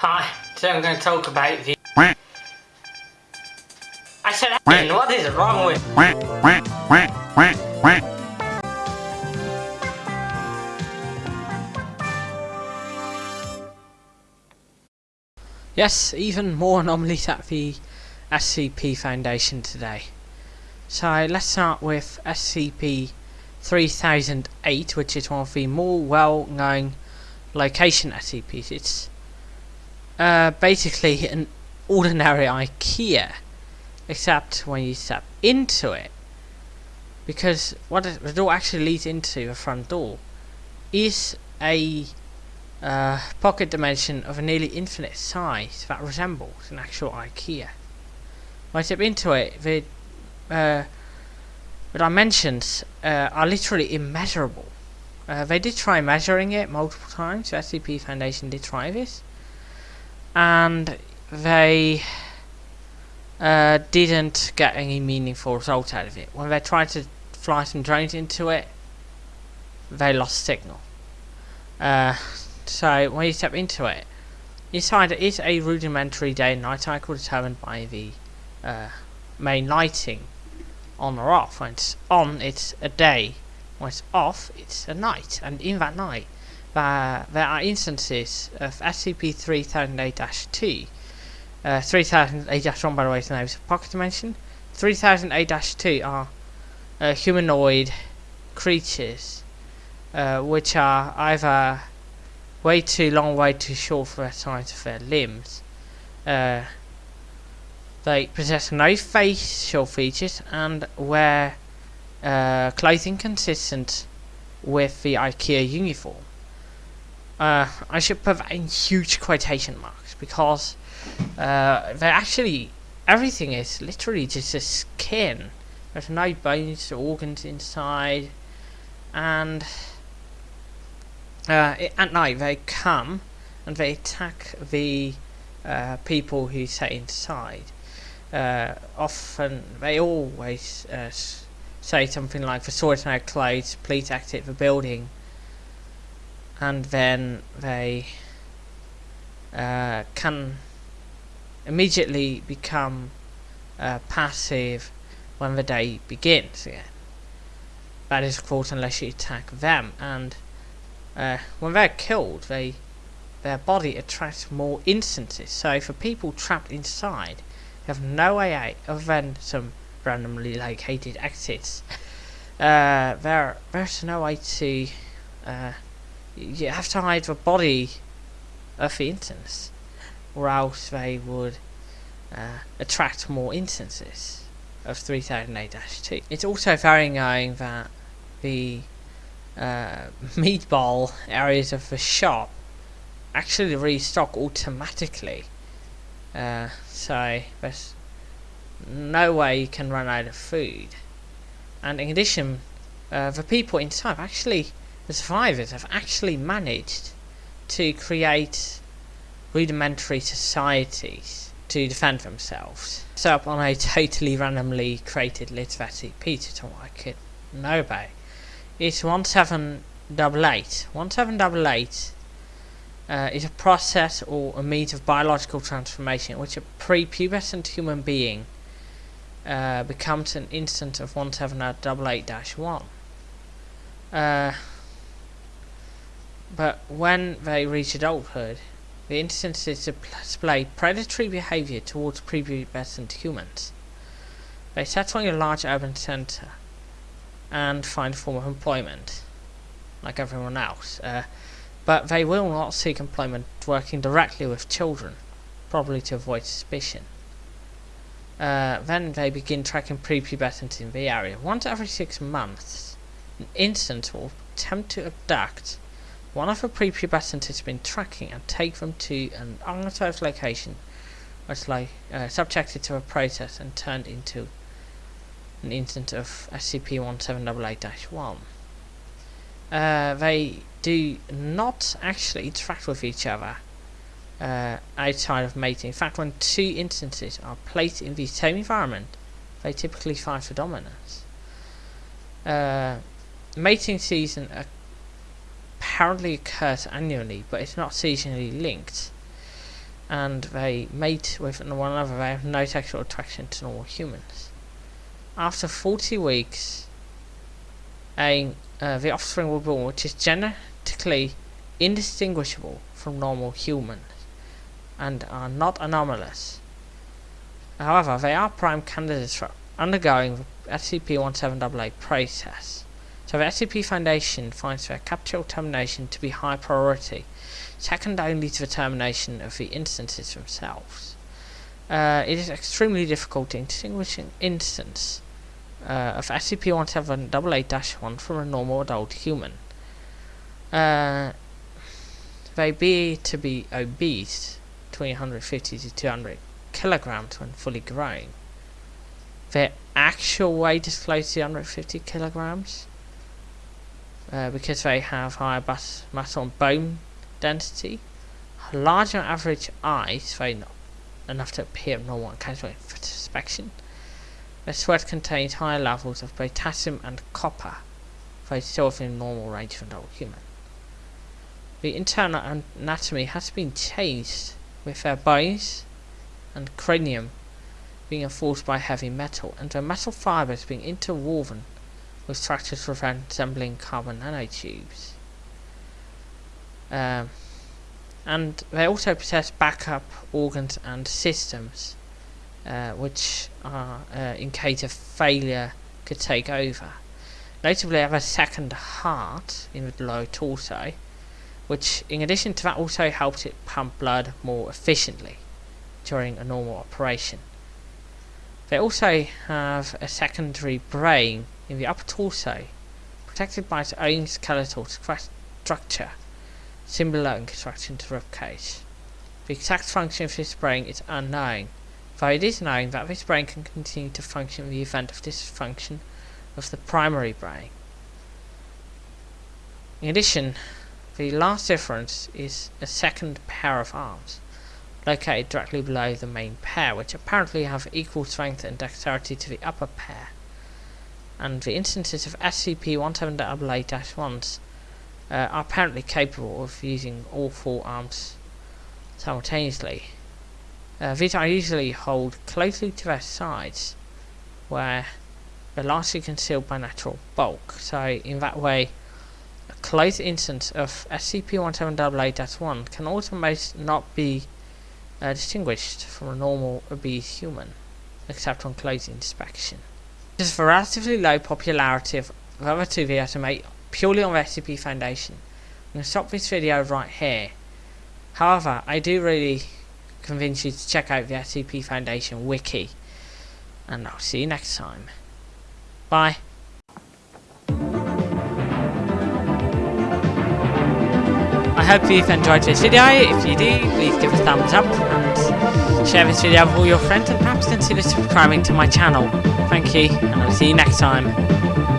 Hi, today I'm going to talk about the... I said Ian, what is wrong with... Yes, even more anomalies at the SCP Foundation today. So let's start with SCP-3008, which is one of the more well-known location SCPs. It's uh, basically an ordinary IKEA, except when you step into it. Because what the door actually leads into, the front door, is a uh, pocket dimension of a nearly infinite size that resembles an actual IKEA. When I step into it, the, uh, the dimensions uh, are literally immeasurable. Uh, they did try measuring it multiple times, the SCP Foundation did try this, and they uh, didn't get any meaningful results out of it. When they tried to fly some drones into it, they lost signal. Uh, so when you step into it, inside it is a rudimentary day and night cycle determined by the uh, main lighting on or off. When it's on, it's a day. When it's off, it's a night. And in that night, uh, there are instances of SCP-3008-2. Uh, 3008-1 by the way is the name of pocket dimension. 3008-2 are uh, humanoid creatures uh, which are either way too long, way too short for the size of their limbs. Uh, they possess no facial features and wear uh, clothing consistent with the IKEA uniform. Uh, I should put in huge quotation marks because uh, they actually everything is literally just a skin. There's no bones or organs inside, and uh, at night they come and they attack the uh, people who stay inside. Uh, often they always uh, say something like, "For sorting out clothes, please exit the building." And then they uh, can immediately become uh, passive when the day begins again. That is of course unless you attack them and uh, when they're killed they their body attracts more instances so for people trapped inside you have no way out other than some randomly located exits uh, there, there's no way to uh, you have to hide the body of the instance or else they would uh, attract more instances of 3008-2. It's also very annoying that the uh, meatball areas of the shop actually restock automatically uh, so there's no way you can run out of food and in addition uh, the people inside actually the survivors have actually managed to create rudimentary societies to defend themselves. Set up on a totally randomly created of SCPs to what I could know about. It's 1788. 1788 uh, is a process or a means of biological transformation in which a prepubescent human being uh, becomes an instance of 1788-1. Uh, but when they reach adulthood, the instances display predatory behavior towards prepubescent humans. They settle in a large urban center and find a form of employment, like everyone else. Uh, but they will not seek employment working directly with children, probably to avoid suspicion. Uh, then they begin tracking prepubescent in the area. Once every six months, an instance will attempt to abduct one of the prepubescent has been tracking and take them to an unauthorized location it's like uh, subjected to a process and turned into an instance of SCP-1788-1. Uh, they do not actually interact with each other uh, outside of mating. In fact, when two instances are placed in the same environment, they typically fight for dominance. Uh, mating season apparently occurs annually, but it's not seasonally linked. and they mate with one another. They have no sexual attraction to normal humans. After 40 weeks, a uh, the offspring will be born, which is genetically indistinguishable from normal humans and are not anomalous. However, they are prime candidates for undergoing the SCP-1788 process. So the SCP Foundation finds their capture termination to be high priority, second only to the termination of the instances themselves. Uh, it is extremely difficult in distinguishing an instance uh, of SCP-1788-1 from a normal adult human. Uh, they be to be obese, between 150 to 200 kilograms when fully grown. Their actual weight is close to 150 kilograms uh, because they have higher bus muscle and bone density, larger average eyes, very not enough to appear normal and casual inspection. Their sweat contains higher levels of potassium and copper, though still within normal range for an adult human. The internal anatomy has been changed, with their bones and cranium being enforced by heavy metal, and their metal fibers being interwoven with structures resembling carbon nanotubes. Um, and they also possess backup organs and systems uh, which are uh, in case of failure could take over. Notably, have a second heart in the lower torso, which in addition to that also helps it pump blood more efficiently during a normal operation. They also have a secondary brain in the upper torso, protected by its own skeletal structure, similar in construction to the ribcage. The exact function of this brain is unknown, though it is known that this brain can continue to function in the event of dysfunction of the primary brain. In addition, the last difference is a second pair of arms, located directly below the main pair, which apparently have equal strength and dexterity to the upper pair. And the instances of SCP-1788-1s uh, are apparently capable of using all four arms simultaneously. Uh, these are usually held closely to their sides, where they're largely concealed by natural bulk. So in that way, a close instance of SCP-1788-1 can almost not be uh, distinguished from a normal obese human, except on close inspection. Of the relatively low popularity of the other two videos I purely on SCP Foundation, I'm going to stop this video right here. However, I do really convince you to check out the SCP Foundation wiki. And I'll see you next time. Bye. I hope you've enjoyed this video. If you do, please give a thumbs up and share this video with all your friends and perhaps consider subscribing to my channel. Thank you, and I'll see you next time.